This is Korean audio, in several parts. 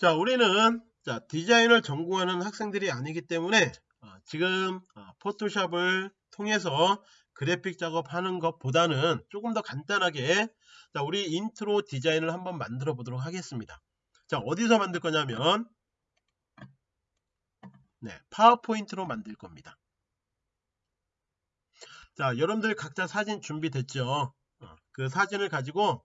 자, 우리는 자, 디자인을 전공하는 학생들이 아니기 때문에 어, 지금 어, 포토샵을 통해서 그래픽 작업하는 것보다는 조금 더 간단하게 자, 우리 인트로 디자인을 한번 만들어 보도록 하겠습니다. 자, 어디서 만들 거냐면 네, 파워포인트로 만들 겁니다. 자, 여러분들 각자 사진 준비됐죠? 어, 그 사진을 가지고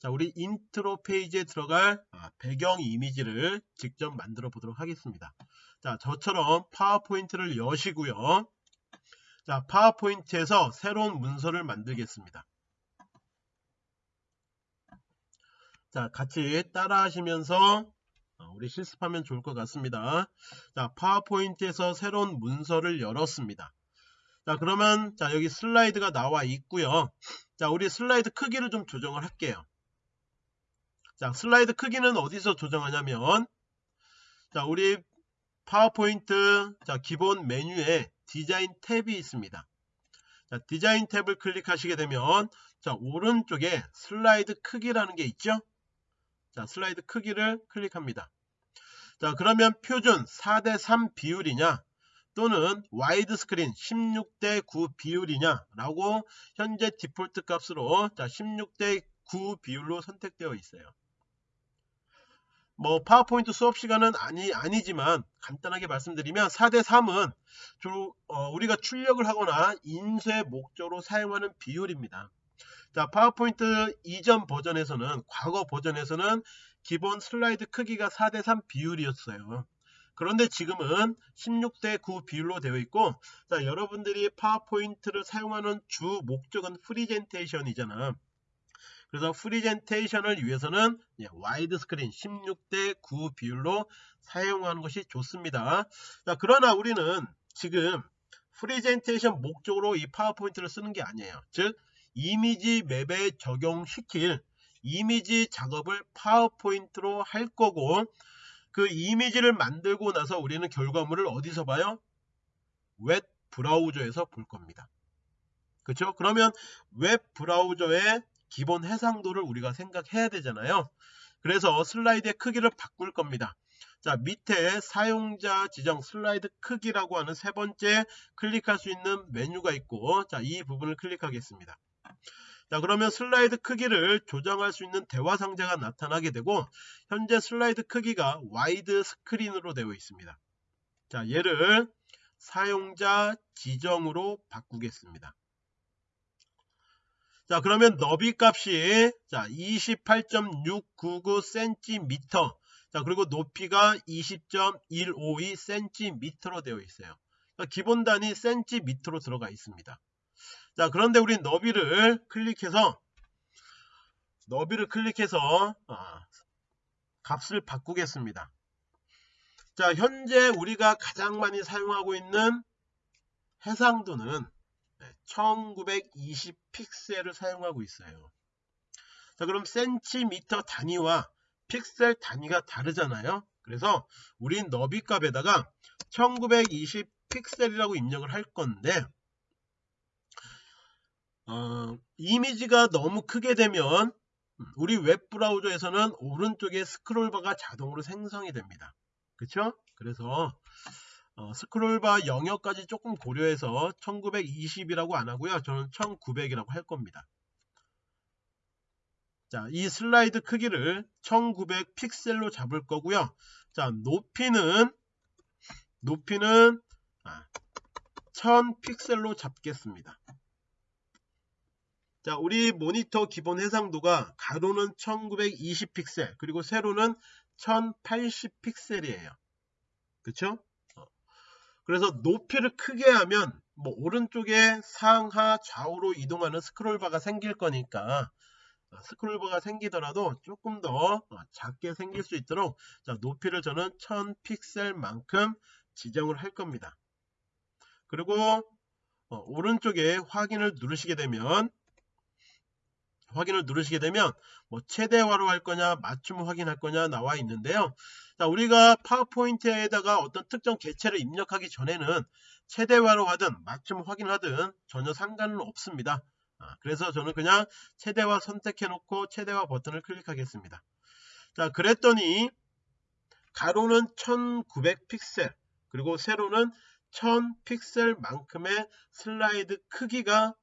자, 우리 인트로 페이지에 들어갈 아, 배경 이미지를 직접 만들어 보도록 하겠습니다. 자, 저처럼 파워포인트를 여시고요. 자, 파워포인트에서 새로운 문서를 만들겠습니다. 자, 같이 따라 하시면서 어, 우리 실습하면 좋을 것 같습니다. 자, 파워포인트에서 새로운 문서를 열었습니다. 자, 그러면 자, 여기 슬라이드가 나와 있고요. 자, 우리 슬라이드 크기를 좀 조정을 할게요. 자, 슬라이드 크기는 어디서 조정하냐면 자, 우리 파워포인트 자, 기본 메뉴에 디자인 탭이 있습니다. 자, 디자인 탭을 클릭하시게 되면 자, 오른쪽에 슬라이드 크기라는 게 있죠? 자, 슬라이드 크기를 클릭합니다. 자, 그러면 표준 4대3 비율이냐 또는 와이드 스크린 16대 9 비율이냐 라고 현재 디폴트 값으로 자, 16대 9 비율로 선택되어 있어요. 뭐 파워포인트 수업 시간은 아니 아니지만 간단하게 말씀드리면 4대 3은 주로 어, 우리가 출력을 하거나 인쇄 목적으로 사용하는 비율입니다. 자 파워포인트 이전 버전에서는 과거 버전에서는 기본 슬라이드 크기가 4대 3 비율이었어요. 그런데 지금은 16대 9 비율로 되어 있고 자 여러분들이 파워포인트를 사용하는 주 목적은 프리젠테이션이잖아. 그래서 프리젠테이션을 위해서는 와이드 스크린 16대 9 비율로 사용하는 것이 좋습니다. 자, 그러나 우리는 지금 프리젠테이션 목적으로 이 파워포인트를 쓰는 게 아니에요. 즉 이미지 맵에 적용시킬 이미지 작업을 파워포인트로 할 거고 그 이미지를 만들고 나서 우리는 결과물을 어디서 봐요? 웹 브라우저에서 볼 겁니다. 그렇죠? 그러면 웹 브라우저에 기본 해상도를 우리가 생각해야 되잖아요. 그래서 슬라이드의 크기를 바꿀 겁니다. 자 밑에 사용자 지정 슬라이드 크기라고 하는 세 번째 클릭할 수 있는 메뉴가 있고 자 이 부분을 클릭하겠습니다. 자 그러면 슬라이드 크기를 조정할 수 있는 대화 상자가 나타나게 되고 현재 슬라이드 크기가 와이드 스크린으로 되어 있습니다. 자 얘를 사용자 지정으로 바꾸겠습니다. 자 그러면 너비 값이 자 28.699cm 자 그리고 높이가 20.152cm로 되어 있어요. 그러니까 기본 단위 cm로 들어가 있습니다. 자 그런데 우리 너비를 클릭해서 너비를 클릭해서 아, 값을 바꾸겠습니다. 자 현재 우리가 가장 많이 사용하고 있는 해상도는 1920 픽셀을 사용하고 있어요. 자, 그럼 센티미터 단위와 픽셀 단위가 다르잖아요. 그래서 우린 너비 값에다가 1920 픽셀이라고 입력을 할 건데 어, 이미지가 너무 크게 되면 우리 웹 브라우저에서는 오른쪽에 스크롤바가 자동으로 생성이 됩니다. 그쵸? 그래서 어, 스크롤바 영역까지 조금 고려해서 1920이라고 안 하고요. 저는 1900이라고 할 겁니다. 자, 이 슬라이드 크기를 1900 픽셀로 잡을 거고요. 자, 높이는 높이는 아, 1000 픽셀로 잡겠습니다. 자, 우리 모니터 기본 해상도가 가로는 1920 픽셀, 그리고 세로는 1080 픽셀이에요. 그쵸? 그래서 높이를 크게 하면 뭐 오른쪽에 상하 좌우로 이동하는 스크롤바가 생길 거니까 어, 스크롤바가 생기더라도 조금 더 어, 작게 생길 수 있도록 자, 높이를 저는 1000 픽셀만큼 지정을 할 겁니다. 그리고 어, 오른쪽에 확인을 누르시게 되면 확인을 누르시게 되면 뭐 최대화로 할 거냐 맞춤 확인할 거냐 나와 있는데요. 자 우리가 파워포인트에다가 어떤 특정 개체를 입력하기 전에는 최대화로 하든 맞춤 확인하든 전혀 상관은 없습니다. 아, 그래서 저는 그냥 최대화 선택해 놓고 최대화 버튼을 클릭하겠습니다. 자 그랬더니 가로는 1900 픽셀 그리고 세로는 1000 픽셀만큼의 슬라이드 크기가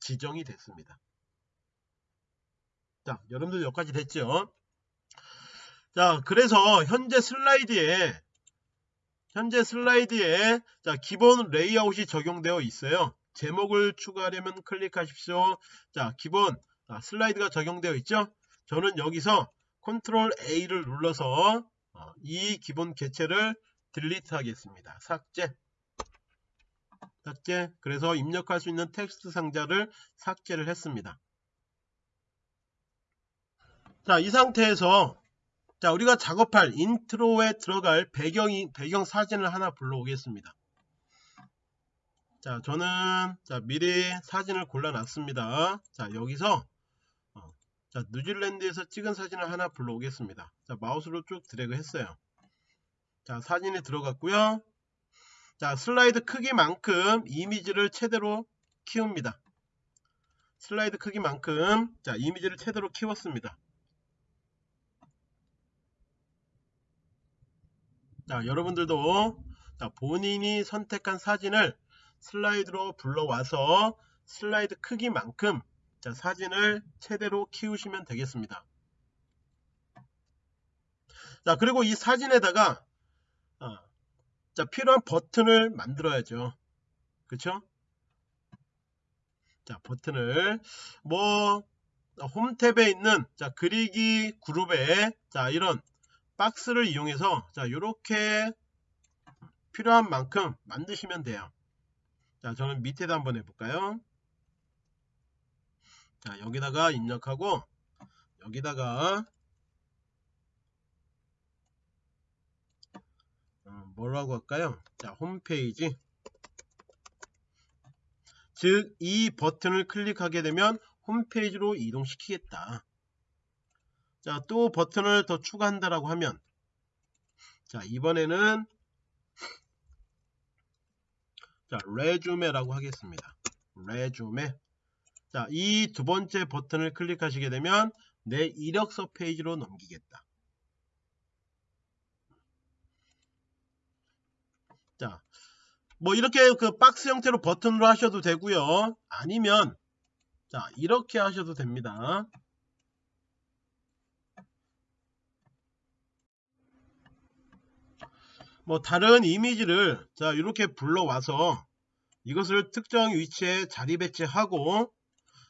지정이 됐습니다. 자, 여러분들 여기까지 됐죠? 자, 그래서 현재 슬라이드에 현재 슬라이드에 자, 기본 레이아웃이 적용되어 있어요. 제목을 추가하려면 클릭하십시오. 자, 기본 아, 슬라이드가 적용되어 있죠? 저는 여기서 control A를 눌러서 어, 이 기본 개체를 delete 하겠습니다. 삭제. 삭제. 그래서 입력할 수 있는 텍스트 상자를 삭제를 했습니다. 자, 이 상태에서 자, 우리가 작업할 인트로에 들어갈 배경이 배경 사진을 하나 불러오겠습니다. 자, 저는 자, 미리 사진을 골라놨습니다. 자, 여기서 어, 자, 뉴질랜드에서 찍은 사진을 하나 불러오겠습니다. 자, 마우스로 쭉 드래그 했어요. 자, 사진이 들어갔고요. 자, 슬라이드 크기만큼 이미지를 최대로 키웁니다. 슬라이드 크기만큼 자, 이미지를 최대로 키웠습니다. 자, 여러분들도 자, 본인이 선택한 사진을 슬라이드로 불러와서 슬라이드 크기만큼 자, 사진을 최대로 키우시면 되겠습니다. 자, 그리고 이 사진에다가 어, 자, 필요한 버튼을 만들어야죠. 그쵸? 자, 버튼을 뭐 홈탭에 있는 자, 그리기 그룹에 자, 이런 박스를 이용해서 자 이렇게 필요한 만큼 만드시면 돼요. 자 저는 밑에다 한번 해볼까요? 자 여기다가 입력하고 여기다가 어, 뭐라고 할까요? 자 홈페이지. 즉 이 버튼을 클릭하게 되면 홈페이지로 이동시키겠다 자, 또 버튼을 더 추가한다라고 하면 자, 이번에는 자, resume라고 하겠습니다. resume. 자, 이 두 번째 버튼을 클릭하시게 되면 내 이력서 페이지로 넘기겠다. 자, 뭐 이렇게 그 박스 형태로 버튼으로 하셔도 되고요. 아니면 자, 이렇게 하셔도 됩니다. 뭐 다른 이미지를 자 이렇게 불러와서 이것을 특정 위치에 자리 배치하고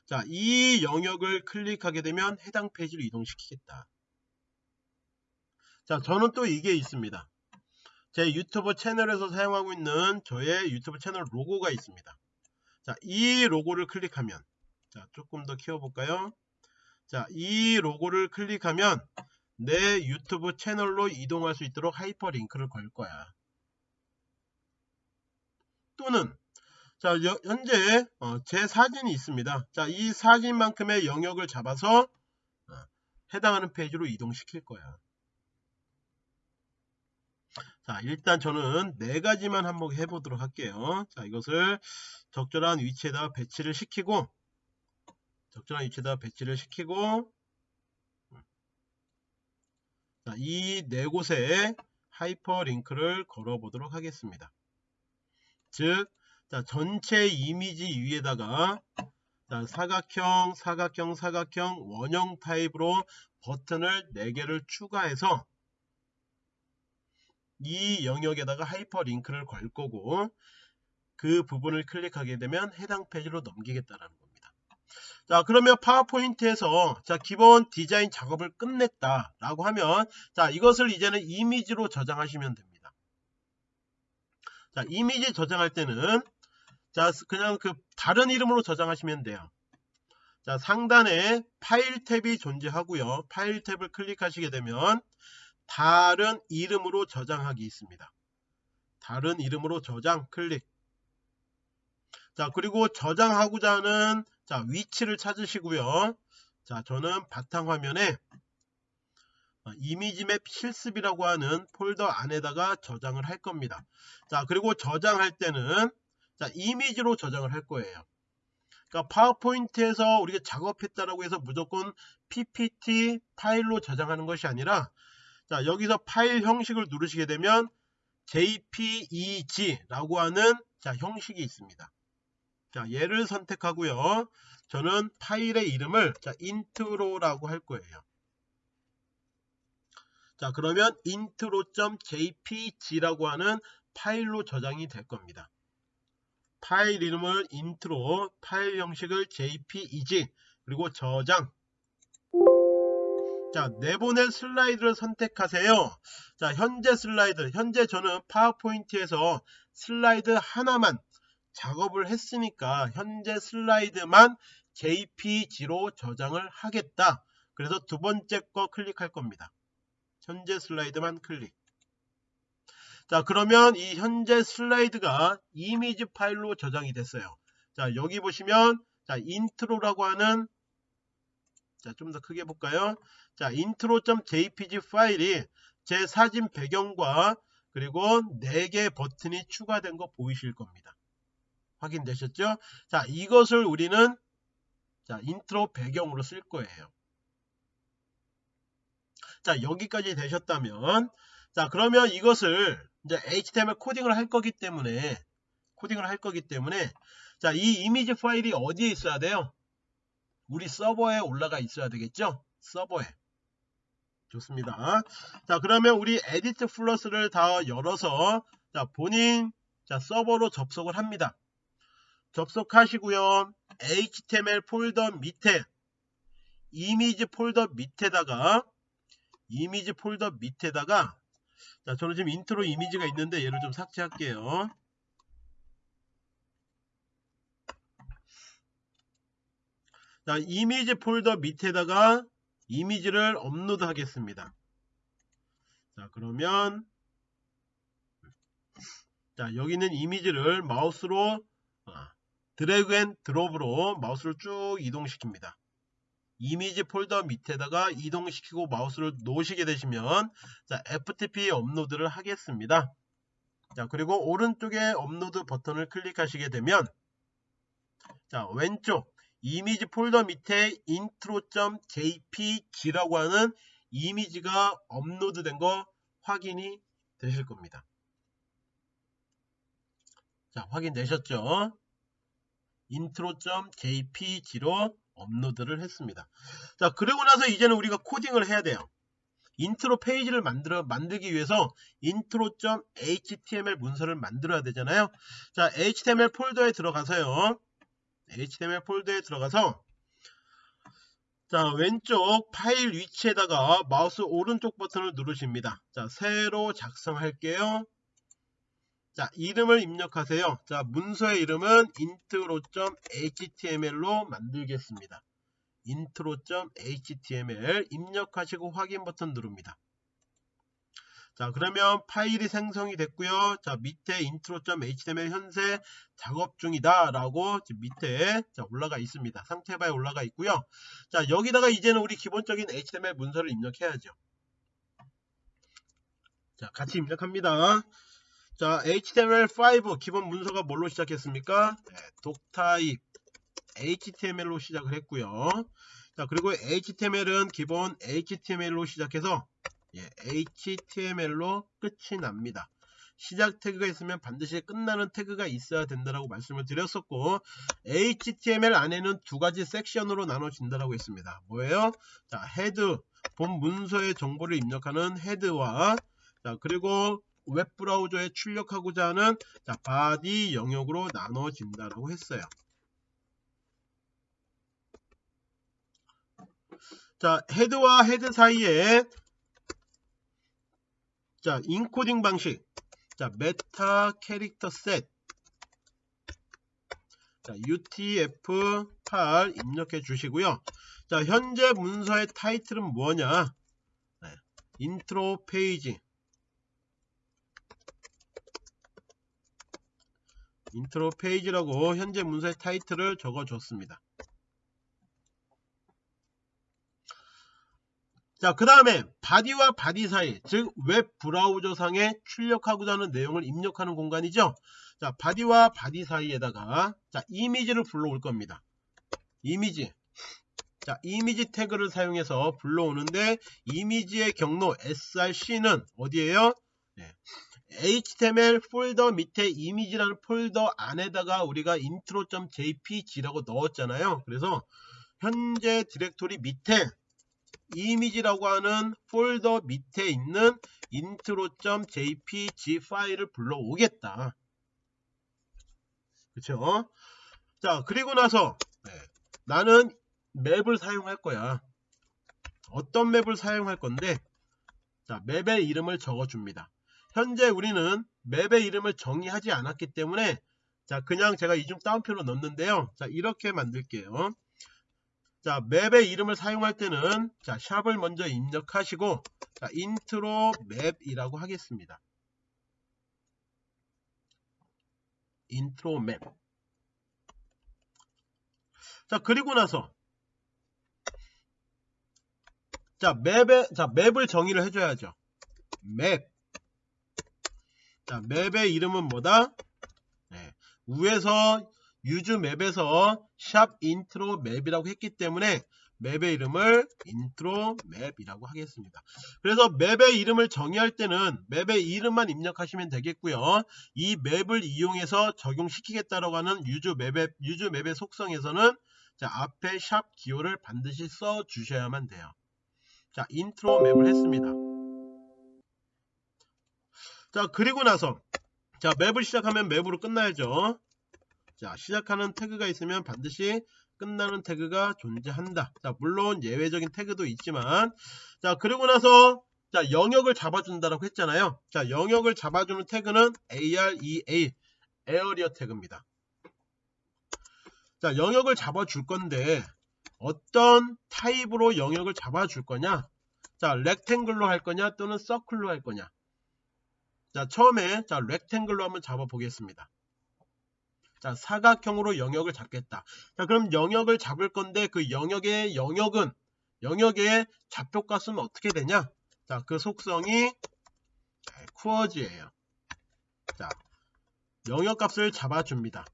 자 이 영역을 클릭하게 되면 해당 페이지로 이동시키겠다. 자 저는 또 이게 있습니다. 제 유튜브 채널에서 사용하고 있는 저의 유튜브 채널 로고가 있습니다. 자 이 로고를 클릭하면 자 조금 더 키워볼까요? 자 이 로고를 클릭하면 내 유튜브 채널로 이동할 수 있도록 하이퍼링크를 걸 거야. 또는 자 현재 어, 제 사진이 있습니다. 자 이 사진만큼의 영역을 잡아서 어, 해당하는 페이지로 이동시킬 거야. 자 일단 저는 네 가지만 한번 해보도록 할게요. 자 이것을 적절한 위치에다 배치를 시키고 적절한 위치에다 배치를 시키고 이 네 곳에 하이퍼링크를 걸어 보도록 하겠습니다. 즉 자, 전체 이미지 위에다가 자, 사각형, 사각형, 사각형, 원형 타입으로 버튼을 4개를 추가해서 이 영역에다가 하이퍼링크를 걸 거고 그 부분을 클릭하게 되면 해당 페이지로 넘기겠다는. 자 그러면 파워포인트에서 자 기본 디자인 작업을 끝냈다 라고 하면 자 이것을 이제는 이미지로 저장하시면 됩니다. 자 이미지 저장할 때는 자 그냥 그 다른 이름으로 저장하시면 돼요. 자 상단에 파일 탭이 존재하고요. 파일 탭을 클릭하시게 되면 다른 이름으로 저장하기 있습니다. 다른 이름으로 저장 클릭. 자 그리고 저장하고자 하는 자, 위치를 찾으시고요. 자, 저는 바탕화면에 어, 이미지맵 실습이라고 하는 폴더 안에다가 저장을 할 겁니다. 자, 그리고 저장할 때는 자, 이미지로 저장을 할 거예요. 그러니까 파워포인트에서 우리가 작업했다라고 해서 무조건 PPT 파일로 저장하는 것이 아니라 자 여기서 파일 형식을 누르시게 되면 jpeg라고 하는 자 형식이 있습니다. 자 얘를 선택하고요. 저는 파일의 이름을 자 intro라고 할 거예요. 자 그러면 intro.jpg라고 하는 파일로 저장이 될 겁니다. 파일 이름을 intro, 파일 형식을 jpeg, 그리고 저장. 자, 내보낼 슬라이드를 선택하세요. 자, 현재 슬라이드. 현재 저는 파워포인트에서 슬라이드 하나만 작업을 했으니까 현재 슬라이드만 jpg로 저장을 하겠다. 그래서 두 번째 거 클릭할 겁니다. 현재 슬라이드만 클릭. 자 그러면 이 현재 슬라이드가 이미지 파일로 저장이 됐어요. 자 여기 보시면 자 인트로라고 하는 자 좀 더 크게 볼까요? 자 intro.jpg 파일이 제 사진 배경과 그리고 4개 버튼이 추가된 거 보이실 겁니다. 확인되셨죠? 자 이것을 우리는 자 인트로 배경으로 쓸 거예요. 자 여기까지 되셨다면 자 그러면 이것을 이제 HTML 코딩을 할 거기 때문에 코딩을 할 거기 때문에 자 이 이미지 파일이 어디에 있어야 돼요? 우리 서버에 올라가 있어야 되겠죠? 서버에 좋습니다. 자 그러면 우리 EditPlus를 다 열어서 자 본인 자 서버로 접속을 합니다. 접속하시고요. HTML 폴더 밑에 이미지 폴더 밑에다가 이미지 폴더 밑에다가 자 저는 지금 인트로 이미지가 있는데 얘를 좀 삭제할게요 자 이미지 폴더 밑에다가 이미지를 업로드 하겠습니다 자 그러면 자 여기 있는 이미지를 마우스로 아, drag and drop으로 마우스를 쭉 이동시킵니다 이미지 폴더 밑에다가 이동시키고 마우스를 놓으시게 되시면 자 FTP 업로드를 하겠습니다. 자 그리고 오른쪽에 업로드 버튼을 클릭하시게 되면 자 왼쪽 이미지 폴더 밑에 intro.jpg라고 하는 이미지가 업로드 된 거 확인이 되실 겁니다. 자 확인되셨죠? intro.jpg로 업로드를 했습니다. 자, 그리고 나서 이제는 우리가 코딩을 해야 돼요. 인트로 페이지를 만들어 만들기 위해서 intro.html 문서를 만들어야 되잖아요. 자, html 폴더에 들어가서요. html 폴더에 들어가서 자, 왼쪽 파일 위치에다가 마우스 오른쪽 버튼을 누르십니다. 자, 새로 작성할게요. 자, 이름을 입력하세요. 자, 문서의 이름은 intro.html로 만들겠습니다. intro.html 입력하시고 확인 버튼 누릅니다. 자, 그러면 파일이 생성이 됐고요. 자, 밑에 intro.html 현재 작업 중이다 라고 밑에 자, 올라가 있습니다. 상태 바에 올라가 있고요. 자, 여기다가 이제는 우리 기본적인 HTML 문서를 입력해야죠. 자, 같이 입력합니다. 자, HTML5 기본 문서가 뭘로 시작했습니까? 네, DOCTYPE HTML로 시작을 했고요. 자, 그리고 HTML은 기본 HTML로 시작해서 예, HTML로 끝이 납니다. 시작 태그가 있으면 반드시 끝나는 태그가 있어야 된다라고 말씀을 드렸었고 HTML 안에는 두 가지 섹션으로 나눠진다라고 했습니다. 뭐예요? 자, head 본 문서의 정보를 입력하는 head와 자, 그리고 웹브라우저에 출력하고자 하는 자, body 영역으로 나눠진다라고 했어요. 자, head와 head 사이에 자, 인코딩 방식. 자, meta character set. 자, UTF-8 입력해 주시고요. 자, 현재 문서의 타이틀은 뭐냐? 네, 인트로 페이지. 인트로 페이지라고 현재 문서의 타이틀을 적어줬습니다. 자, 그 다음에 body와 body 사이, 즉 웹 브라우저 상에 출력하고자 하는 내용을 입력하는 공간이죠. 자, body와 body 사이에다가 자, 이미지를 불러올 겁니다. 이미지. 자, 이미지 태그를 사용해서 불러오는데 이미지의 경로 src는 어디에요? 네. HTML 폴더 밑에 이미지라는 폴더 안에다가 우리가 intro.jpg라고 넣었잖아요. 그래서 현재 디렉토리 밑에 이미지라고 하는 폴더 밑에 있는 intro.jpg 파일을 불러오겠다. 그쵸? 자, 그리고 나서 네, 나는 map을 사용할 거야. 어떤 map을 사용할 건데 자, map의 이름을 적어줍니다. 현재 우리는 map의 이름을 정의하지 않았기 때문에 자 그냥 제가 이중 따옴표로 넣는데요. 자 이렇게 만들게요. 자 map의 이름을 사용할 때는 자 샵을 먼저 입력하시고 자 intro map이라고 하겠습니다. intro map. 자 그리고 나서 자 map에 자 map을 정의를 해줘야죠. map. 자 map의 이름은 뭐다? 네, 위에서 usemap에서 샵 intro map이라고 했기 때문에 map의 이름을 intro map이라고 하겠습니다. 그래서 map의 이름을 정의할 때는 map의 이름만 입력하시면 되겠고요. 이 map을 이용해서 적용시키겠다라고 하는 usemap의, usemap의 속성에서는 자, 앞에 샵 기호를 반드시 써 주셔야만 돼요. 자, intro map을 했습니다. 자, 그리고 나서 자, map을 시작하면 map으로 끝나야죠. 자, 시작하는 태그가 있으면 반드시 끝나는 태그가 존재한다. 자, 물론 예외적인 태그도 있지만 자, 그리고 나서 자, 영역을 잡아준다라고 했잖아요. 자, 영역을 잡아주는 태그는 AREA, area 태그입니다. 자, 영역을 잡아줄 건데 어떤 타입으로 영역을 잡아줄 거냐? 자, rectangle로 할 거냐 또는 circle로 할 거냐? 자, 처음에 자, rectangle로 한번 잡아 보겠습니다. 자, 사각형으로 영역을 잡겠다. 자, 그럼 영역을 잡을 건데 그 영역의 영역은 영역의 좌표값은 어떻게 되냐? 자, 그 속성이 쿠어즈예요. 자, 영역값을 잡아줍니다.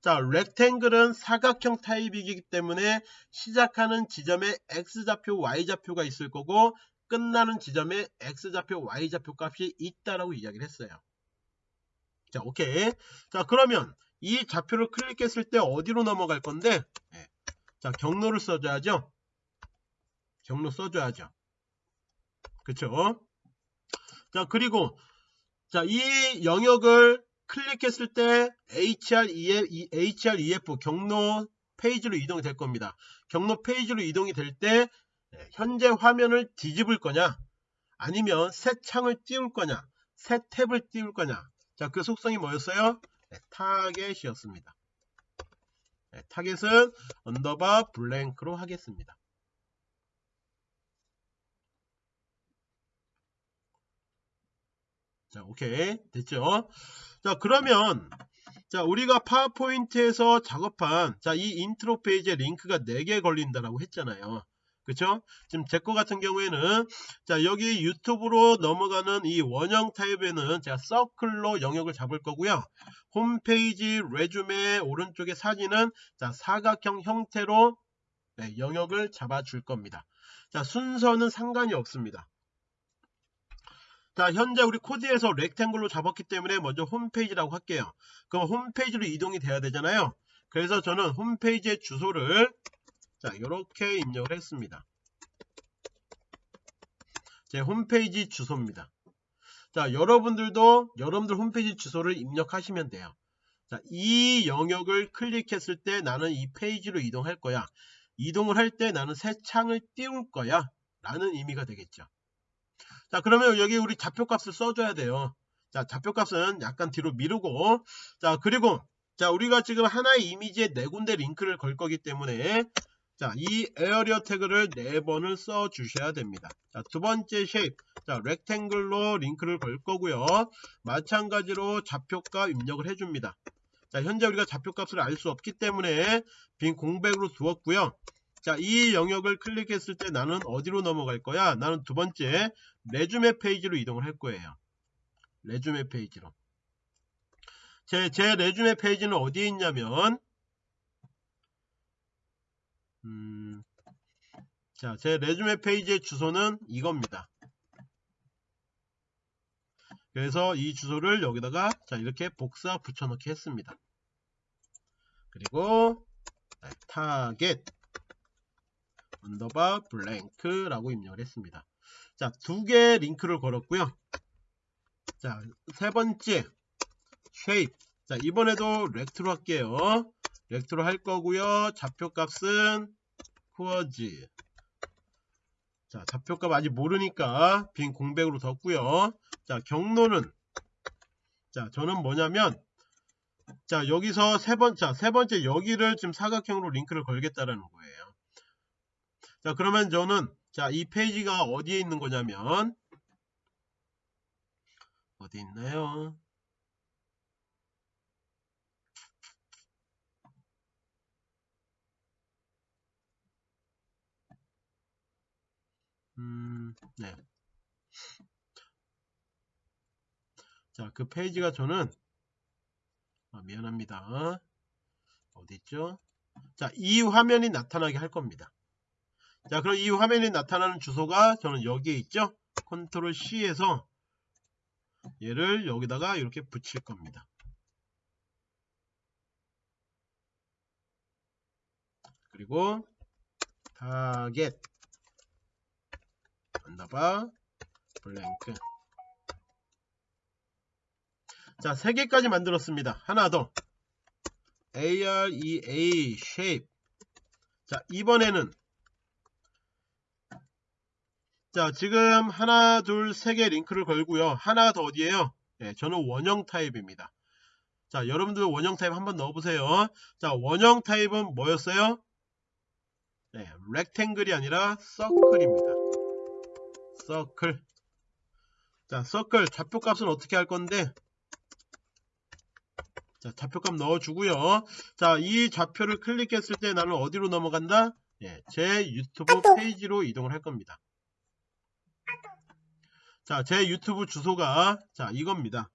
자, 렉탱글은 사각형 타입이기 때문에 시작하는 지점에 x좌표, y좌표가 있을 거고 끝나는 지점에 x좌표, y좌표 값이 있다라고 이야기를 했어요. 자, 오케이. 자, 그러면 이 좌표를 클릭했을 때 어디로 넘어갈 건데 네. 자 경로를 써줘야죠 경로 써줘야죠 그쵸 자 그리고 자 이 영역을 클릭했을 때 HREF, HREF 경로 페이지로 이동이 될 겁니다 경로 페이지로 이동이 될때 네, 현재 화면을 뒤집을 거냐 아니면 새 창을 띄울 거냐 새 탭을 띄울 거냐 자 그 속성이 뭐였어요 네, target이었습니다. 네, target은 underbar blank로 하겠습니다. 자, 오케이. 됐죠? 자, 그러면 자, 우리가 파워포인트에서 작업한 자, 이 인트로 페이지에 링크가 4개 걸린다라고 했잖아요. 그쵸? 지금 제 거 같은 경우에는 자 여기 유튜브로 넘어가는 이 원형 타입에는 제가 circle로 영역을 잡을 거고요. 홈페이지 레주메 오른쪽에 사진은 자 사각형 형태로 네, 영역을 잡아줄 겁니다. 자 순서는 상관이 없습니다. 자 현재 우리 코드에서 렉탱글로 잡았기 때문에 먼저 홈페이지라고 할게요. 그럼 홈페이지로 이동이 돼야 되잖아요. 그래서 저는 홈페이지의 주소를 자 이렇게 입력을 했습니다. 제 홈페이지 주소입니다. 자 여러분들도 여러분들 홈페이지 주소를 입력하시면 돼요. 자, 이 영역을 클릭했을 때 나는 이 페이지로 이동할 거야. 이동을 할 때 나는 새 창을 띄울 거야. 라는 의미가 되겠죠. 자 그러면 여기 우리 좌표값을 써줘야 돼요. 자 좌표값은 약간 뒤로 미루고. 자 그리고 자 우리가 지금 하나의 이미지에 네 군데 링크를 걸 거기 때문에 자, 이 area 태그를 네 번을 써 주셔야 됩니다. 자, 두 번째 shape. 자, rectangle로 링크를 걸 거고요. 마찬가지로 좌표값 입력을 해 줍니다. 자, 현재 우리가 좌표값을 알 수 없기 때문에 빈 공백으로 두었고요. 자, 이 영역을 클릭했을 때 나는 어디로 넘어갈 거야? 나는 두 번째 resume 페이지로 이동을 할 거예요. resume 페이지로. 제, 제 resume 페이지는 어디에 있냐면 음, 자, 제 resume 페이지의 주소는 이겁니다. 그래서 이 주소를 여기다가 자 이렇게 복사 붙여넣기 했습니다. 그리고 target underbar blank라고 입력을 했습니다. 자, 두 개의 링크를 걸었고요. 자, 세 번째 shape. 자, 이번에도 rect로 할게요. 렉트로 할 거고요. 좌표값은 쿠어즈. 자, 좌표값 아직 모르니까 빈 공백으로 뒀고요. 자, 경로는 자, 저는 뭐냐면 자, 여기서 세 번째, 세 번째 여기를 지금 사각형으로 링크를 걸겠다라는 거예요. 자, 그러면 저는 자, 이 페이지가 어디에 있는 거냐면 어디 있나요? 음, 네. 자, 그 페이지가 저는 아, 미안합니다. 어디 있죠? 자, 이 화면이 나타나게 할 겁니다. 자, 그럼 이 화면이 나타나는 주소가 저는 여기에 있죠? 컨트롤 C에서 얘를 여기다가 이렇게 붙일 겁니다. 그리고 target underbar blank 자, 세 개까지 만들었습니다. 하나 더. AREA shape. 자, 이번에는 자, 지금 하나, 둘, 세 개 링크를 걸고요. 하나 더 어디에요? 네, 저는 원형 타입입니다. 자, 여러분들 원형 타입 한번 넣어보세요. 자, 원형 타입은 뭐였어요? 네, rectangle이 아니라 circle입니다. circle. 자, 서클 좌표 값은 어떻게 할 건데? 자, 좌표값 넣어주고요. 자, 이 좌표를 클릭했을 때 나는 어디로 넘어간다? 예, 제 유튜브 페이지로 이동을 할 겁니다. 자, 제 유튜브 주소가 자 이겁니다.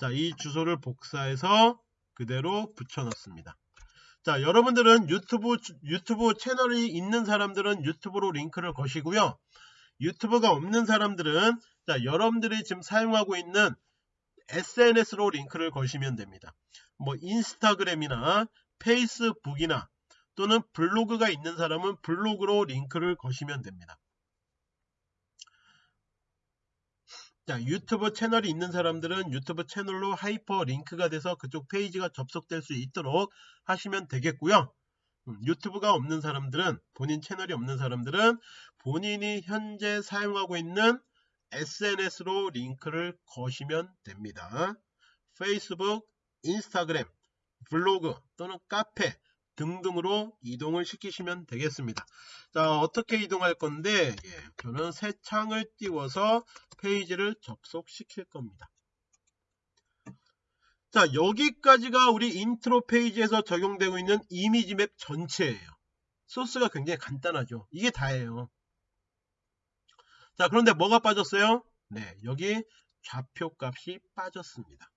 자, 이 주소를 복사해서 그대로 붙여 넣습니다. 자, 여러분들은 유튜브 유튜브 채널이 있는 사람들은 유튜브로 링크를 거시고요. 유튜브가 없는 사람들은 자, 여러분들이 지금 사용하고 있는 SNS로 링크를 거시면 됩니다. 뭐 인스타그램이나 페이스북이나 또는 블로그가 있는 사람은 블로그로 링크를 거시면 됩니다. 자, 유튜브 채널이 있는 사람들은 유튜브 채널로 하이퍼 링크가 돼서 그쪽 페이지가 접속될 수 있도록 하시면 되겠고요. 음, 유튜브가 없는 사람들은 본인 채널이 없는 사람들은 본인이 현재 사용하고 있는 SNS로 링크를 거시면 됩니다. 페이스북, 인스타그램, 블로그 또는 카페 등등으로 이동을 시키시면 되겠습니다. 자 어떻게 이동할 건데 예, 저는 새 창을 띄워서 페이지를 접속시킬 겁니다. 자 여기까지가 우리 인트로 페이지에서 적용되고 있는 image map 전체예요. 소스가 굉장히 간단하죠. 이게 다예요. 자 그런데 뭐가 빠졌어요? 네 여기 좌표 값이 빠졌습니다.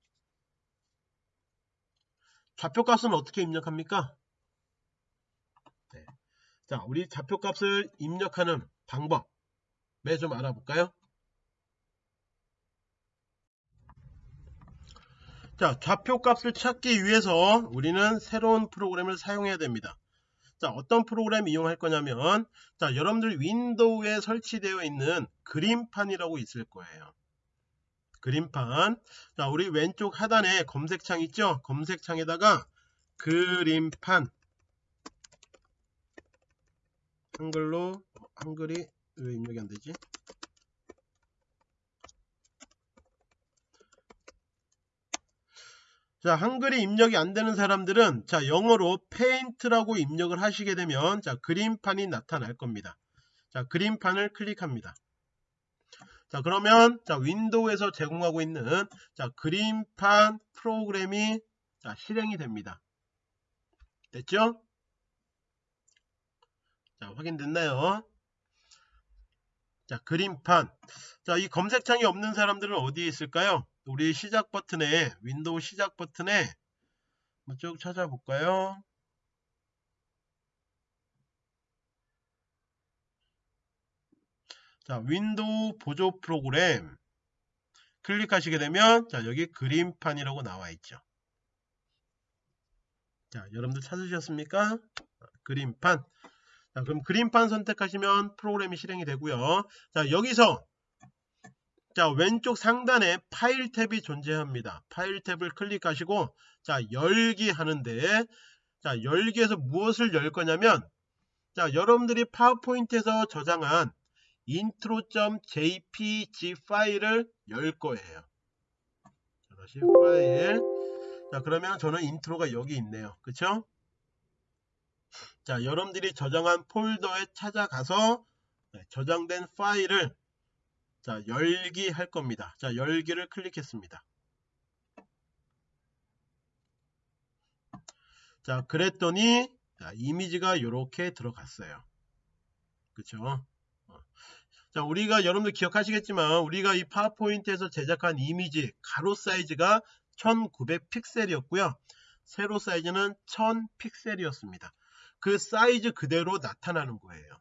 좌표 값은 어떻게 입력합니까? 네. 자 우리 좌표 값을 입력하는 방법 매좀 알아볼까요? 자 좌표값을 찾기 위해서 우리는 새로운 프로그램을 사용해야 됩니다. 자 어떤 프로그램 이용할 거냐면 자 여러분들 윈도우에 설치되어 있는 그림판이라고 있을 거예요. 그림판. 자 우리 왼쪽 하단에 검색창 있죠? 검색창에다가 그림판. 한글로 한글이 왜 입력이 안 되지 자 한글이 입력이 안 되는 사람들은 자 영어로 paint라고 입력을 하시게 되면 자 그림판이 나타날 겁니다. 자 그림판을 클릭합니다. 자 그러면 자 윈도우에서 제공하고 있는 자 그림판 프로그램이 자 실행이 됩니다. 됐죠? 자 확인됐나요? 자 그림판. 자 이 검색창이 없는 사람들은 어디에 있을까요 우리 시작 버튼에 윈도우 시작 버튼에 쭉 찾아볼까요? 자, 윈도우 보조 프로그램 클릭하시게 되면 자, 여기 그림판이라고 나와 있죠. 자, 여러분들 찾으셨습니까? 그림판. 자, 그럼 그림판 선택하시면 프로그램이 실행이 되고요. 자, 여기서 자, 왼쪽 상단에 파일 탭이 존재합니다. 파일 탭을 클릭하시고 자, 열기 하는데 자, 열기에서 무엇을 열 거냐면 자, 여러분들이 파워포인트에서 저장한 intro.jpg 파일을 열 거예요. 자, 다시 파일. 자, 그러면 저는 intro가 여기 있네요. 그쵸? 자, 여러분들이 저장한 폴더에 찾아가서 네, 저장된 파일을 자, 열기 할 겁니다. 자, 열기를 클릭했습니다. 자, 그랬더니 자, 이미지가 이렇게 들어갔어요. 그쵸? 자, 우리가 여러분들 기억하시겠지만 우리가 이 파워포인트에서 제작한 이미지 가로 사이즈가 1900 픽셀이었고요. 세로 사이즈는 1000 픽셀이었습니다. 그 사이즈 그대로 나타나는 거예요.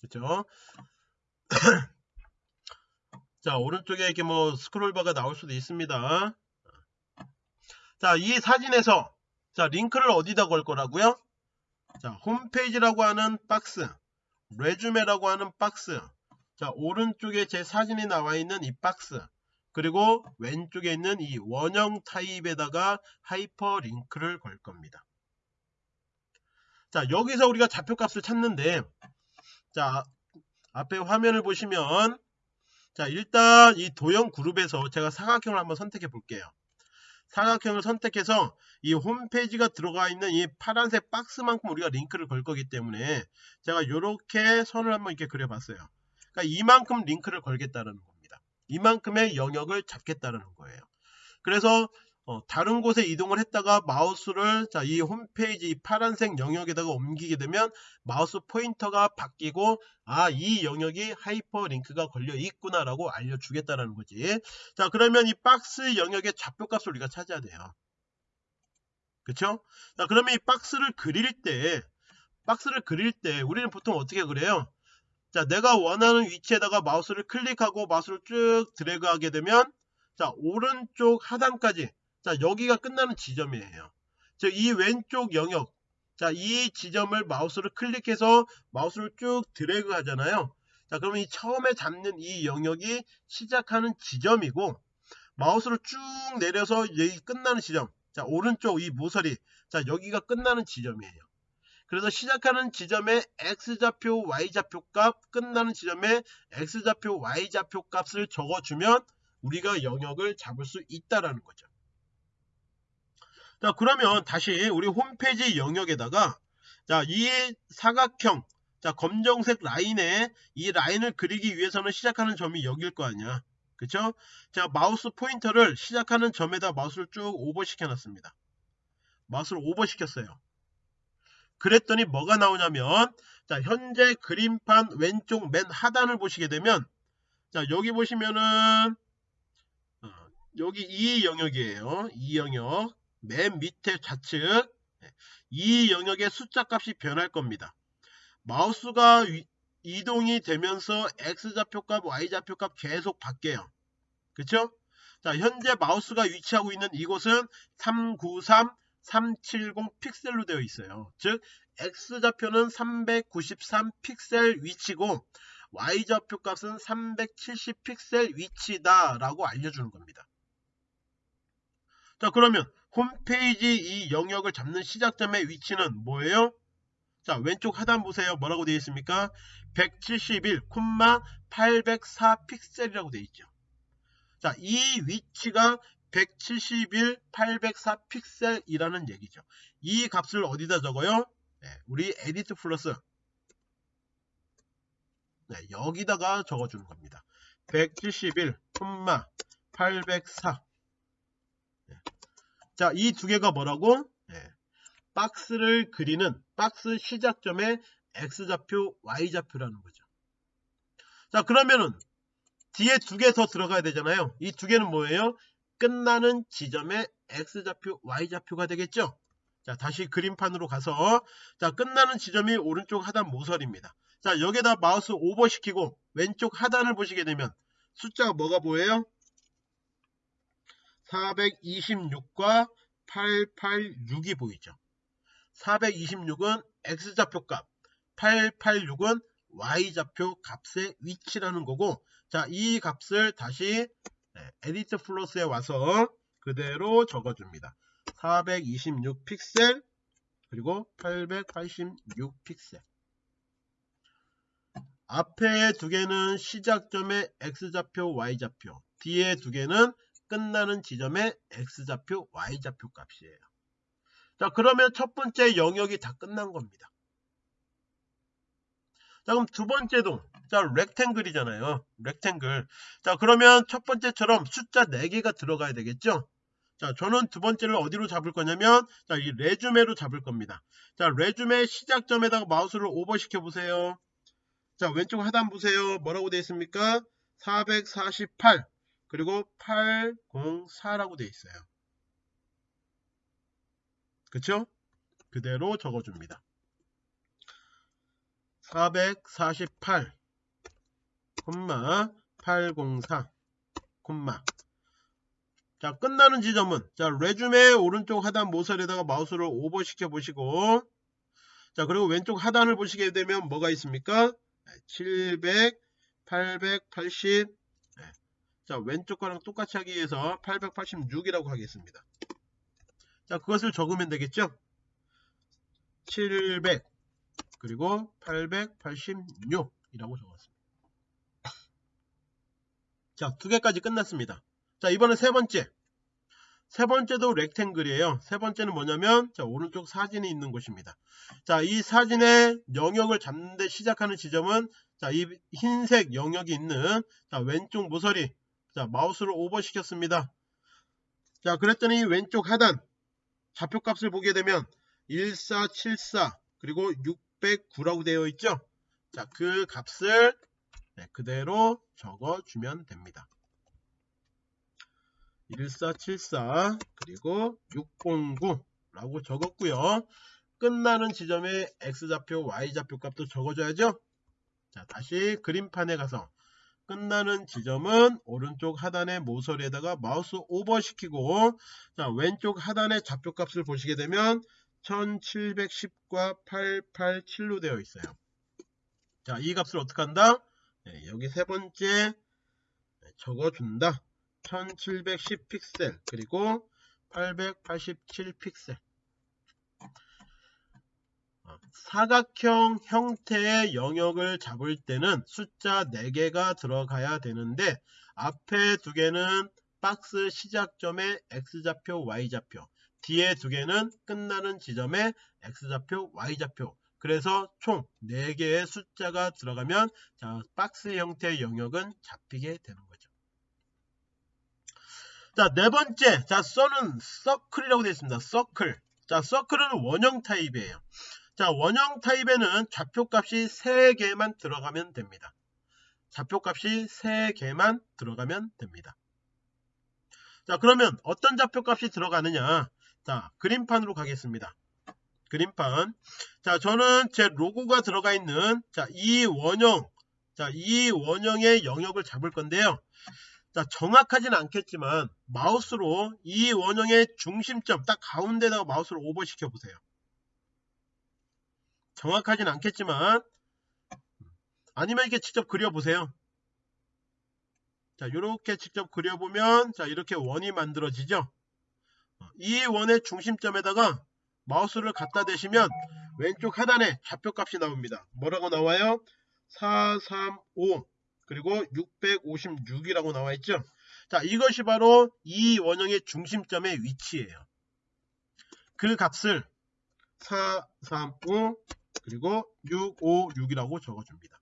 그렇죠? 자, 오른쪽에 이렇게 뭐 스크롤바가 나올 수도 있습니다. 자, 이 사진에서 자, 링크를 어디다 걸 거라고요? 자, 홈페이지라고 하는 박스, resume라고 하는 박스, 자, 오른쪽에 제 사진이 나와 있는 이 박스, 그리고 왼쪽에 있는 이 원형 타입에다가 하이퍼링크를 걸 겁니다. 자, 여기서 우리가 좌표값을 찾는데, 자, 앞에 화면을 보시면, 자, 일단 이 도형 그룹에서 제가 사각형을 한번 선택해 볼게요. 사각형을 선택해서 이 홈페이지가 들어가 있는 이 파란색 박스만큼 우리가 링크를 걸 거기 때문에 제가 이렇게 선을 한번 이렇게 그려봤어요. 그러니까 이만큼 링크를 걸겠다는 겁니다. 이만큼의 영역을 잡겠다는 거예요. 그래서 어, 다른 곳에 이동을 했다가 마우스를 자, 이 홈페이지 이 파란색 영역에다가 옮기게 되면 마우스 포인터가 바뀌고 아, 이 영역이 하이퍼링크가 걸려 있구나 라고 알려주겠다는 거지. 자, 그러면 이 박스 영역의 좌표값을 우리가 찾아야 돼요. 그쵸? 자, 그러면 이 박스를 그릴 때 박스를 그릴 때 우리는 보통 어떻게 그래요? 자, 내가 원하는 위치에다가 마우스를 클릭하고 마우스를 쭉 드래그하게 되면 자, 오른쪽 하단까지 자, 여기가 끝나는 지점이에요. 즉, 이 왼쪽 영역. 자, 이 지점을 마우스를 클릭해서 마우스를 쭉 드래그 하잖아요. 자, 그러면 이 처음에 잡는 이 영역이 시작하는 지점이고, 마우스를 쭉 내려서 여기 끝나는 지점. 자, 오른쪽 이 모서리. 자, 여기가 끝나는 지점이에요. 그래서 시작하는 지점에 x좌표, y좌표 값, 끝나는 지점에 x좌표, y좌표 값을 적어주면 우리가 영역을 잡을 수 있다라는 거죠. 자 그러면 다시 우리 홈페이지 영역에다가 자 이 사각형 자 검정색 라인에 이 라인을 그리기 위해서는 시작하는 점이 여길 거 아니야. 그쵸? 자 마우스 포인터를 시작하는 점에다 마우스를 쭉 오버 시켜 놨습니다. 마우스를 오버 시켰어요. 그랬더니 뭐가 나오냐면 자 현재 그림판 왼쪽 맨 하단을 보시게 되면 자 여기 보시면은 어, 여기 이 영역이에요. 이 영역 맨 밑에 좌측 이 영역의 숫자 값이 변할 겁니다. 마우스가 이동이 되면서 X좌표 값, Y좌표 값 계속 바뀌어요. 그쵸? 자, 현재 마우스가 위치하고 있는 이곳은 393, 370 픽셀로 되어 있어요. 즉, X좌표는 393 픽셀 위치고, Y좌표 값은 370 픽셀 위치다 라고 알려주는 겁니다. 자, 그러면 홈페이지 이 영역을 잡는 시작점의 위치는 뭐예요? 자 왼쪽 하단 보세요. 뭐라고 되어 있습니까? 171,804 픽셀이라고 되어 있죠. 자 이 위치가 171, 804 픽셀이라는 얘기죠. 이 값을 어디다 적어요? 네, 우리 EditPlus 네, 여기다가 적어주는 겁니다. 171,804 자, 이 두 개가 뭐라고? 네. 박스를 그리는 박스 시작점의 X좌표, Y좌표라는 거죠. 자, 그러면은 뒤에 두 개 더 들어가야 되잖아요. 이 두 개는 뭐예요? 끝나는 지점의 X좌표, Y좌표가 되겠죠? 자, 다시 그림판으로 가서 자, 끝나는 지점이 오른쪽 하단 모서리입니다. 자, 여기다 마우스 오버시키고 왼쪽 하단을 보시게 되면 숫자가 뭐가 보여요? 426과 886이 보이죠. 426은 x좌표 값, 886은 y좌표 값의 위치라는 거고 자, 이 값을 다시 네, EditPlus에 와서 그대로 적어줍니다. 426 픽셀 그리고 886 픽셀 앞에 두 개는 시작점의 x좌표 y좌표 뒤에 두 개는 끝나는 지점의 x좌표 y좌표 값이에요. 자 그러면 첫 번째 영역이 다 끝난 겁니다. 자 그럼 두 번째도 자 렉탱글이잖아요. 렉탱글. 자 그러면 첫 번째처럼 숫자 4개가 들어가야 되겠죠. 자 저는 두 번째를 어디로 잡을 거냐면 자이 레주메로 잡을 겁니다. 자 레주메 시작점에다가 마우스를 오버시켜 보세요. 자 왼쪽 하단 보세요. 뭐라고 되어 있습니까? 448 그리고 804라고 되어 있어요. 그쵸? 그대로 적어줍니다. 448 콤마 804 콤마 자 끝나는 지점은 자 레줌의 오른쪽 하단 모서리에다가 마우스를 오버시켜 보시고 자 그리고 왼쪽 하단을 보시게 되면 뭐가 있습니까 700 880 자 왼쪽 거랑 똑같이 하기 위해서 886이라고 하겠습니다. 자 그것을 적으면 되겠죠? 700 그리고 886이라고 적었습니다. 자 두 개까지 끝났습니다. 자 이번엔 세 번째. 세 번째도 렉탱글이에요. 세 번째는 뭐냐면 자 오른쪽 사진이 있는 곳입니다. 자 이 사진의 영역을 잡는데 시작하는 지점은 자 이 흰색 영역이 있는 자 왼쪽 모서리 자 마우스를 오버 시켰습니다. 자 그랬더니 왼쪽 하단 좌표값을 보게 되면 1474 그리고 609라고 되어 있죠? 자 그 값을 네, 그대로 적어주면 됩니다. 1474 그리고 609라고 적었고요. 끝나는 지점에 x좌표 y좌표 값도 적어줘야죠? 자 다시 그림판에 가서 끝나는 지점은 오른쪽 하단의 모서리에다가 마우스 오버시키고 자 왼쪽 하단의 좌표값을 보시게 되면 1710과 887로 되어 있어요. 자 이 값을 어떻게 한다? 네, 여기 세 번째 적어준다. 1710 픽셀 그리고 887 픽셀 사각형 형태의 영역을 잡을 때는 숫자 4개가 들어가야 되는데 앞에 두 개는 박스 시작점의 x좌표 y좌표 뒤에 두 개는 끝나는 지점의 x좌표 y좌표 그래서 총 4개의 숫자가 들어가면 자, 박스 형태의 영역은 잡히게 되는 거죠. 자, 네 번째. 자, circ는 circle이라고 되어 있습니다. 서클. 자, circle은 원형 타입이에요. 자 원형 타입에는 좌표값이 3개만 들어가면 됩니다. 좌표값이 3개만 들어가면 됩니다. 자 그러면 어떤 좌표값이 들어가느냐 자 그림판으로 가겠습니다. 그림판 자 저는 제 로고가 들어가 있는 자 이 원형 자 이 원형의 영역을 잡을 건데요. 자 정확하진 않겠지만 마우스로 이 원형의 중심점 딱 가운데다가 마우스를 오버시켜 보세요. 정확하진 않겠지만 아니면 이렇게 직접 그려보세요. 자 이렇게 직접 그려보면 자 이렇게 원이 만들어지죠. 이 원의 중심점에다가 마우스를 갖다 대시면 왼쪽 하단에 좌표값이 나옵니다. 뭐라고 나와요? 435 그리고 656이라고 나와 있죠. 자 이것이 바로 이 원형의 중심점의 위치예요. 그 값을 435 그리고 656이라고 적어줍니다.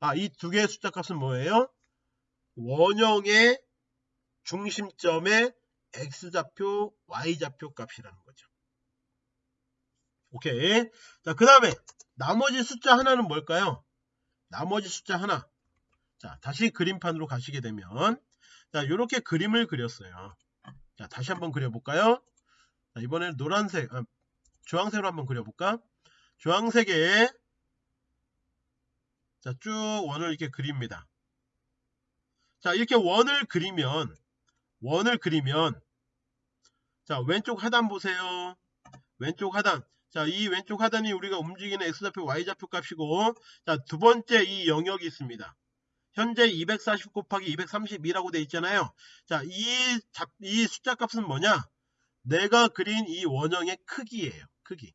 아, 이 두 개의 숫자 값은 뭐예요? 원형의 중심점의 x좌표, y좌표 값이라는 거죠. 오케이. 자, 그 다음에 나머지 숫자 하나는 뭘까요? 나머지 숫자 하나. 자, 다시 그림판으로 가시게 되면 자, 이렇게 그림을 그렸어요. 자, 다시 한번 그려볼까요? 자, 이번에는 노란색, 아, 주황색으로 한번 그려볼까? 주황색에 자, 쭉 원을 이렇게 그립니다. 자 이렇게 원을 그리면 원을 그리면 자 왼쪽 하단 보세요. 왼쪽 하단. 자 이 왼쪽 하단이 우리가 움직이는 x좌표 y좌표 값이고 자 두 번째 이 영역이 있습니다. 현재 240 곱하기 232라고 돼 있잖아요. 자이 이 숫자 값은 뭐냐? 내가 그린 이 원형의 크기예요. 크기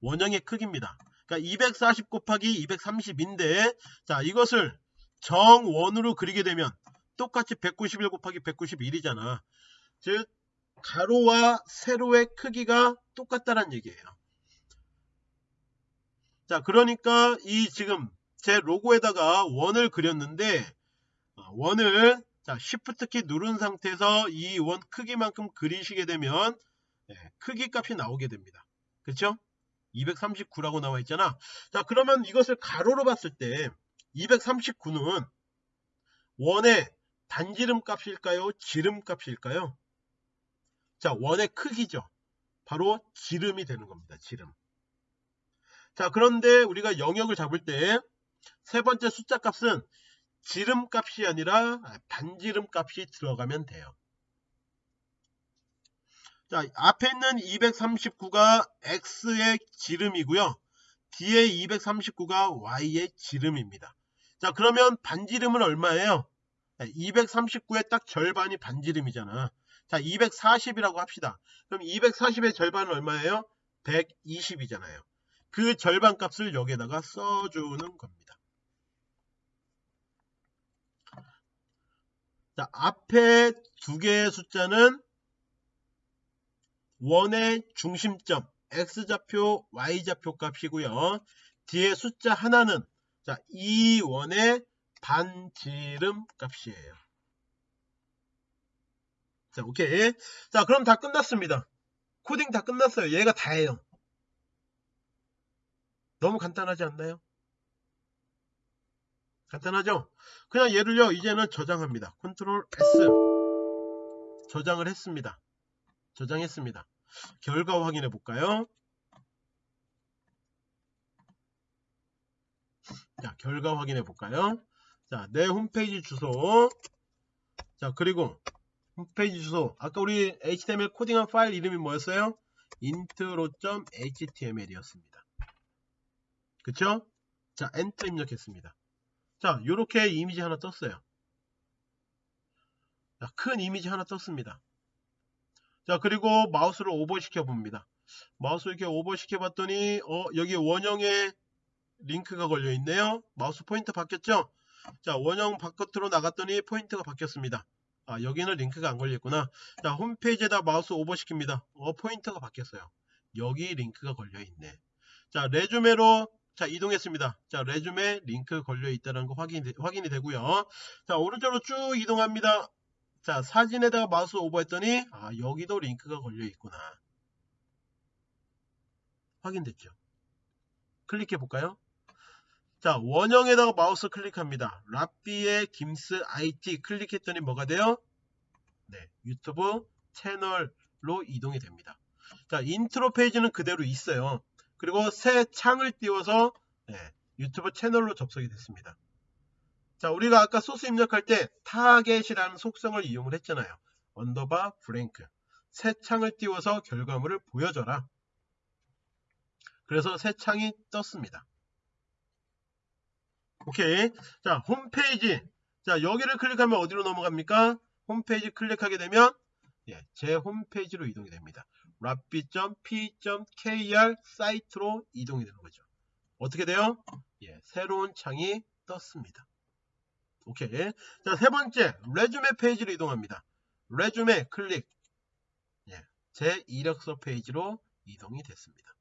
원형의 크기입니다 그러니까 240 곱하기 230인데 자 이것을 정원으로 그리게 되면 똑같이 191 곱하기 191이잖아. 즉 가로와 세로의 크기가 똑같다는 얘기예요. 자 그러니까 이 지금 제 로고에다가 원을 그렸는데 어, 원을 자 Shift 키 누른 상태에서 이 원 크기만큼 그리시게 되면 네, 크기 값이 나오게 됩니다. 그렇죠? 239라고 나와 있잖아. 자 그러면 이것을 가로로 봤을 때 239는 원의 단지름 값일까요? 지름 값일까요? 자, 원의 크기죠. 바로 지름이 되는 겁니다. 지름. 자, 그런데 우리가 영역을 잡을 때 세 번째 숫자 값은 지름 값이 아니라 반지름 값이 들어가면 돼요. 자, 앞에 있는 239가 x의 지름이고요. 뒤에 239가 y의 지름입니다. 자, 그러면 반지름은 얼마예요? 239의 딱 절반이 반지름이잖아. 자, 240이라고 합시다. 그럼 240의 절반은 얼마예요? 120이잖아요. 그 절반 값을 여기에다가 써주는 겁니다. 자, 앞에 두 개의 숫자는 원의 중심점 x좌표, y좌표 값이고요. 뒤에 숫자 하나는 자, 이 원의 반지름 값이에요. 자, 오케이. 자, 그럼 다 끝났습니다. 코딩 다 끝났어요. 얘가 다예요. 너무 간단하지 않나요? 간단하죠? 그냥 얘를요, 이제는 저장합니다. 컨트롤 S. 저장을 했습니다. 저장했습니다. 결과 확인해 볼까요? 자, 결과 확인해 볼까요? 자, 내 홈페이지 주소. 자, 그리고 홈페이지 주소. 아까 우리 HTML 코딩한 파일 이름이 뭐였어요? intro.html 이었습니다. 그쵸? 자, 엔터 입력했습니다. 자, 요렇게 이미지 하나 떴어요. 자, 큰 이미지 하나 떴습니다. 자, 그리고 마우스를 오버시켜 봅니다. 마우스 이렇게 오버시켜 봤더니, 어, 여기 원형에 링크가 걸려 있네요. 마우스 포인터 바뀌었죠? 자 원형 바깥으로 나갔더니 포인트가 바뀌었습니다. 아 여기는 링크가 안 걸렸구나. 자 홈페이지에다 마우스 오버시킵니다. 어 포인터가 바뀌었어요. 여기 링크가 걸려 있네. 자 resume로 자 이동했습니다. 자 resume 링크 걸려 있다는 거 확인이, 확인이 되고요. 자 오른쪽으로 쭉 이동합니다. 자 사진에다가 마우스 오버했더니 아 여기도 링크가 걸려 있구나. 확인됐죠? 클릭해 볼까요? 자 원형에다가 마우스 클릭합니다. 라삐의 김스 IT 클릭했더니 뭐가 돼요? 네 유튜브 채널로 이동이 됩니다. 자 인트로 페이지는 그대로 있어요. 그리고 새 창을 띄워서 네, 유튜브 채널로 접속이 됐습니다. 자 우리가 아까 소스 입력할 때 타겟이라는 속성을 이용을 했잖아요. underbar blank 새 창을 띄워서 결과물을 보여줘라. 그래서 새 창이 떴습니다. 오케이. 자, 홈페이지. 자, 여기를 클릭하면 어디로 넘어갑니까? 홈페이지 클릭하게 되면 예, 제 홈페이지로 이동이 됩니다. rappi.p.kr 사이트로 이동이 되는 거죠. 어떻게 돼요? 예, 새로운 창이 떴습니다. 오케이. 자, 세 번째, resume 페이지로 이동합니다. resume 클릭. 예, 제 이력서 페이지로 이동이 됐습니다.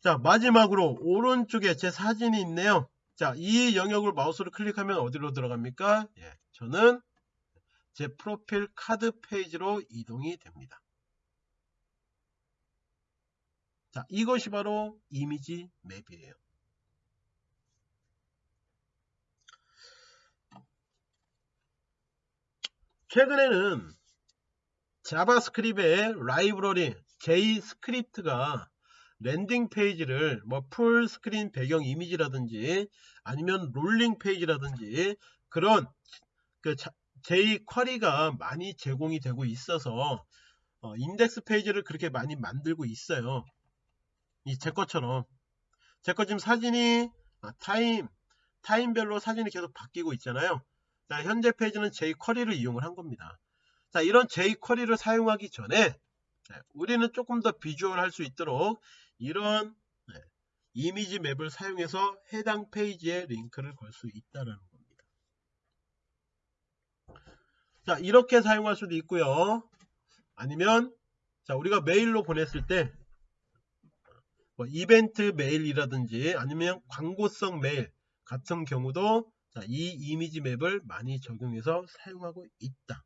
자 마지막으로 오른쪽에 제 사진이 있네요 자 이 영역을 마우스로 클릭하면 어디로 들어갑니까 예, 저는 제 프로필 카드 페이지로 이동이 됩니다 자 이것이 바로 이미지 map이에요 최근에는 JavaScript의 라이브러리 JScript가 landing 페이지를 뭐 full screen 배경 이미지라든지 아니면 rolling 페이지라든지 그런 그 jQuery가 많이 제공이 되고 있어서 어, 인덱스 페이지를 그렇게 많이 만들고 있어요. 이 제 것처럼 제 거 지금 사진이 아, 타임 타임별로 사진이 계속 바뀌고 있잖아요. 자, 현재 페이지는 jQuery를 이용을 한 겁니다. 자, 이런 jQuery를 사용하기 전에 네, 우리는 조금 더 비주얼 할 수 있도록 이런 네, 이미지 map을 사용해서 해당 페이지에 링크를 걸 수 있다는 겁니다. 자, 이렇게 사용할 수도 있고요. 아니면 자, 우리가 메일로 보냈을 때 뭐 이벤트 메일이라든지 아니면 광고성 메일 같은 경우도 자, 이 이미지 맵을 많이 적용해서 사용하고 있다.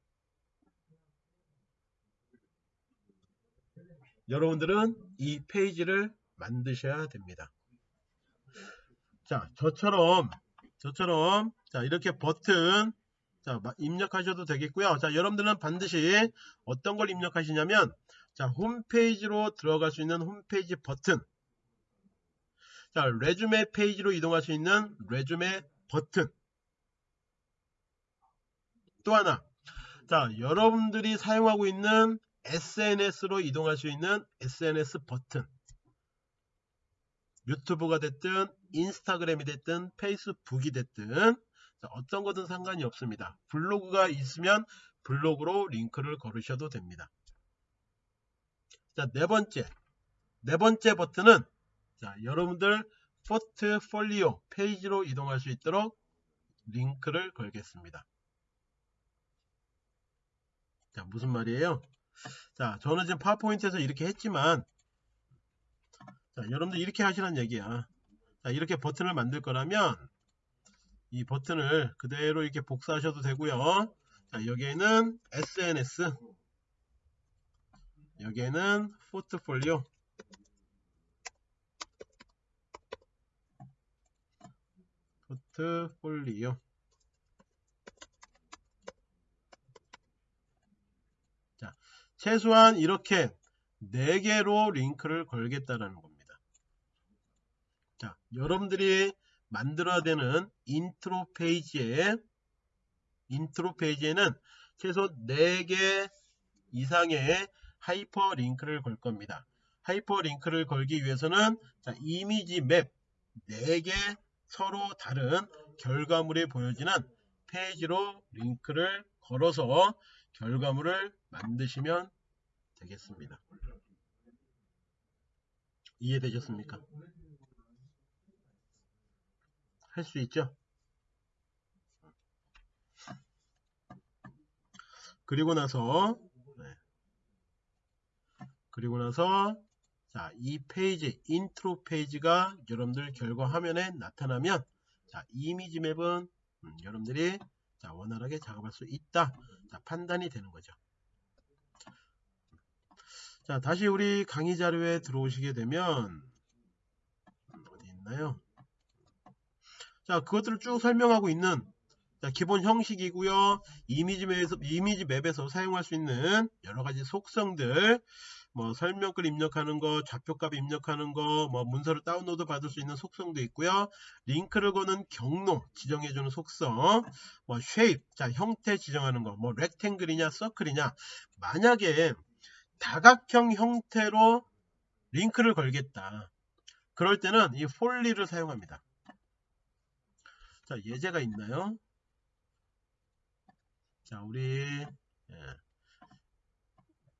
여러분들은 이 페이지를 만드셔야 됩니다. 자, 저처럼 저처럼 자, 이렇게 버튼 자, 입력하셔도 되겠고요. 자, 여러분들은 반드시 어떤 걸 입력하시냐면 자, 홈페이지로 들어갈 수 있는 홈페이지 버튼 자, resume 페이지로 이동할 수 있는 resume 버튼 또 하나 자 여러분들이 사용하고 있는 SNS로 이동할 수 있는 SNS 버튼 유튜브가 됐든 인스타그램이 됐든 페이스북이 됐든 어떤 거든 상관이 없습니다. 블로그가 있으면 블로그로 링크를 걸으셔도 됩니다. 자, 네 번째. 네 번째 버튼은 자, 여러분들 포트폴리오 페이지로 이동할 수 있도록 링크를 걸겠습니다. 자, 무슨 말이에요? 자, 저는 지금 파워포인트에서 이렇게 했지만 자, 여러분들 이렇게 하시는 얘기야. 자, 이렇게 버튼을 만들 거라면 이 버튼을 그대로 이렇게 복사하셔도 되고요. 자, 여기에는 SNS 여기에는 포트폴리오 포트폴리오 자, 최소한 이렇게 4개로 링크를 걸겠다라는 겁니다. 자, 여러분들이 만들어야 되는 인트로 페이지에 인트로 페이지에는 최소 4개 이상의 하이퍼 링크를 걸 겁니다. 하이퍼 링크를 걸기 위해서는 자, 이미지 map 4개 서로 다른 결과물이 보여지는 페이지로 링크를 걸어서 결과물을 만드시면 되겠습니다. 이해되셨습니까? 할 수 있죠? 그리고 나서 네. 그리고 나서 자, 이 페이지, 인트로 페이지가 여러분들 결과 화면에 나타나면 자, 이미지 맵은 음, 여러분들이 자, 원활하게 작업할 수 있다. 자, 판단이 되는 거죠. 자, 다시 우리 강의 자료에 들어오시게 되면 음, 어디 있나요? 자, 그것들을 쭉 설명하고 있는 자, 기본 형식이고요. 이미지 맵에서, 이미지 맵에서 사용할 수 있는 여러 가지 속성들 뭐 설명글 입력하는 거, 좌표값 입력하는 거, 뭐 문서를 다운로드 받을 수 있는 속성도 있고요. 링크를 거는 경로 지정해주는 속성, 뭐 쉐입, 자 형태 지정하는 거, 뭐 렉탱글이냐, 서클이냐. 만약에 다각형 형태로 링크를 걸겠다. 그럴 때는 이 폴리를 사용합니다. 자 예제가 있나요? 자 우리 예.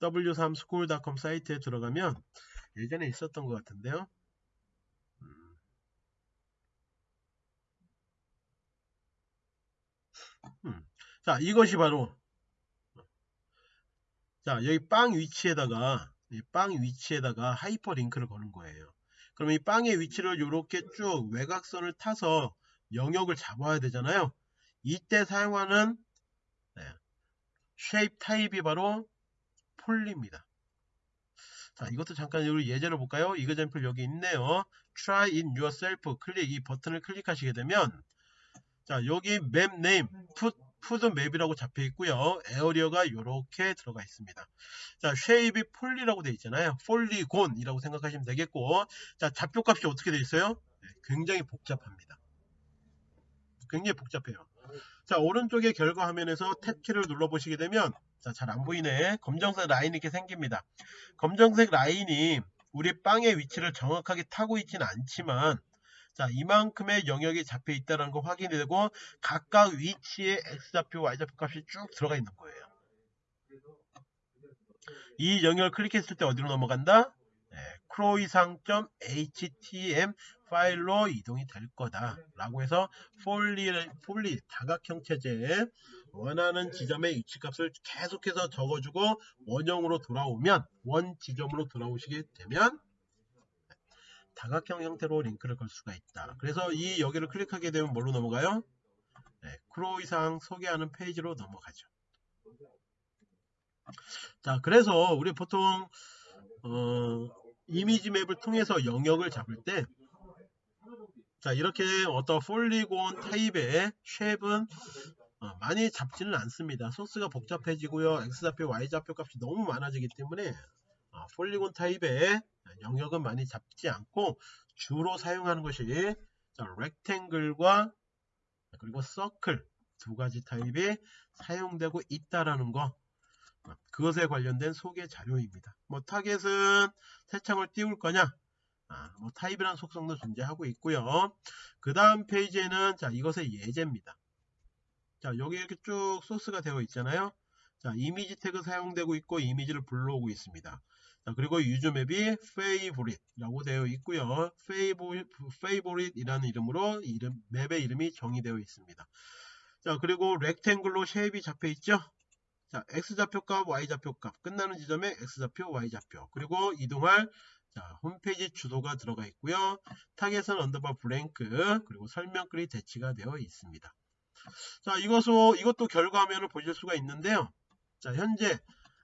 w3school.com 사이트에 들어가면 예전에 있었던 것 같은데요. 음. 음. 자, 이것이 바로 자, 여기 빵 위치에다가 빵 위치에다가 하이퍼링크를 거는 거예요. 그럼 이 빵의 위치를 이렇게 쭉 외곽선을 타서 영역을 잡아야 되잖아요. 이때 사용하는 네, shape 타입이 바로 poly입니다. 자, 이것도 잠깐 우리 예제를 볼까요? example 여기 있네요. Try it yourself 클릭 이 버튼을 클릭하시게 되면 자, 여기 맵 네임 put 푸드 맵이라고 잡혀 있고요. area가 이렇게 들어가 있습니다. 자, shape이 poly라고 되어 있잖아요. polygon이라고 생각하시면 되겠고, 자, 좌표값이 어떻게 되어 있어요? 네, 굉장히 복잡합니다. 굉장히 복잡해요. 자, 오른쪽에 결과 화면에서 탭 키를 눌러 보시게 되면, 자, 잘 안 보이네. 검정색 라인이 이렇게 생깁니다. 검정색 라인이 우리 빵의 위치를 정확하게 타고 있지는 않지만, 자, 이만큼의 영역이 잡혀 있다는 거 확인이 되고 각각 위치에 x좌표, y좌표 값이 쭉 들어가 있는 거예요. 이 영역을 클릭했을 때 어디로 넘어간다? 네, 크로이상.htm 파일로 이동이 될 거다 라고 해서 poly, poly 다각형 체제에 원하는 지점의 위치값을 계속해서 적어주고 원형으로 돌아오면 원 지점으로 돌아오시게 되면 다각형 형태로 링크를 걸 수가 있다. 그래서 이 여기를 클릭하게 되면 뭘로 넘어가요? 네, 크루아상 소개하는 페이지로 넘어가죠. 자, 그래서 우리 보통 어, 이미지 map을 통해서 영역을 잡을 때 자, 이렇게 어떤 polygon 타입의 shape은 어, 많이 잡지는 않습니다. 소스가 복잡해지고요. X좌표, Y좌표 값이 너무 많아지기 때문에 어, polygon 타입의 영역은 많이 잡지 않고 주로 사용하는 것이 자, rectangle과 그리고 서클 두 가지 타입이 사용되고 있다라는 거 그것에 관련된 소개 자료입니다. 뭐 타겟은 새창을 띄울 거냐 아, 뭐 타입이라는 속성도 존재하고 있고요. 그 다음 페이지에는 자 이것의 예제입니다. 자 여기 이렇게 쭉 소스가 되어 있잖아요. 자 이미지 태그 사용되고 있고 이미지를 불러오고 있습니다. 자, 그리고 usemap이 favorite라고 되어 있고요. favorite이라는 이름으로 이름, map의 이름이 정의되어 있습니다. 자, 그리고 rectangle로 shape이 잡혀 있죠. 자, x좌표값, y좌표값 끝나는 지점에 x좌표, y좌표 그리고 이동할 자, 홈페이지 주소가 들어가 있고요. target은 underbar blank 그리고 설명글이 대치가 되어 있습니다. 자, 이것도 이것도 결과화면을 보실 수가 있는데요. 자, 현재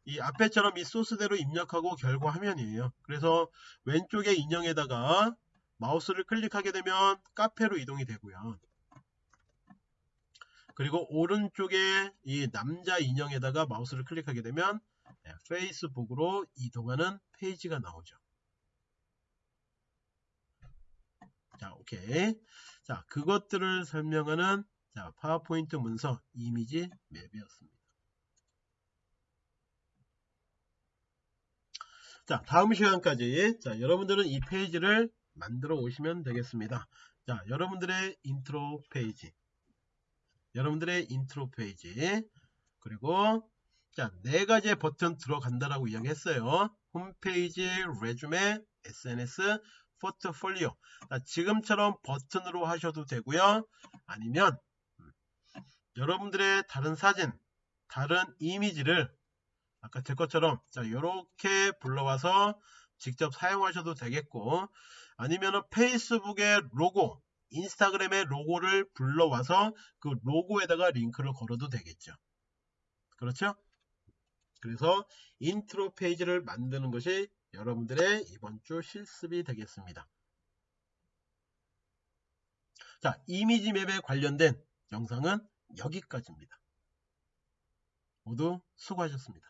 이 앞에처럼 이 소스대로 입력하고 결과 화면이에요. 그래서 왼쪽에 인형에다가 마우스를 클릭하게 되면 카페로 이동이 되고요. 그리고 오른쪽에 이 남자 인형에다가 마우스를 클릭하게 되면 네, 페이스북으로 이동하는 페이지가 나오죠. 자, 오케이. 자, 그것들을 설명하는 자, 파워포인트 문서 이미지 맵이었습니다. 자 다음 시간까지 자 여러분들은 이 페이지를 만들어 오시면 되겠습니다. 자 여러분들의 인트로 페이지. 여러분들의 인트로 페이지. 그리고 자 네 가지의 버튼 들어간다라고 이야기했어요. 홈페이지 resume SNS 포트폴리오. 자, 지금처럼 버튼으로 하셔도 되고요. 아니면 음, 여러분들의 다른 사진 다른 이미지를 아까 제 것처럼 자 이렇게 불러와서 직접 사용하셔도 되겠고 아니면은 페이스북의 로고 인스타그램의 로고를 불러와서 그 로고에다가 링크를 걸어도 되겠죠. 그렇죠? 그래서 인트로 페이지를 만드는 것이 여러분들의 이번 주 실습이 되겠습니다. 자 image map에 관련된 영상은 여기까지입니다. 모두 수고하셨습니다.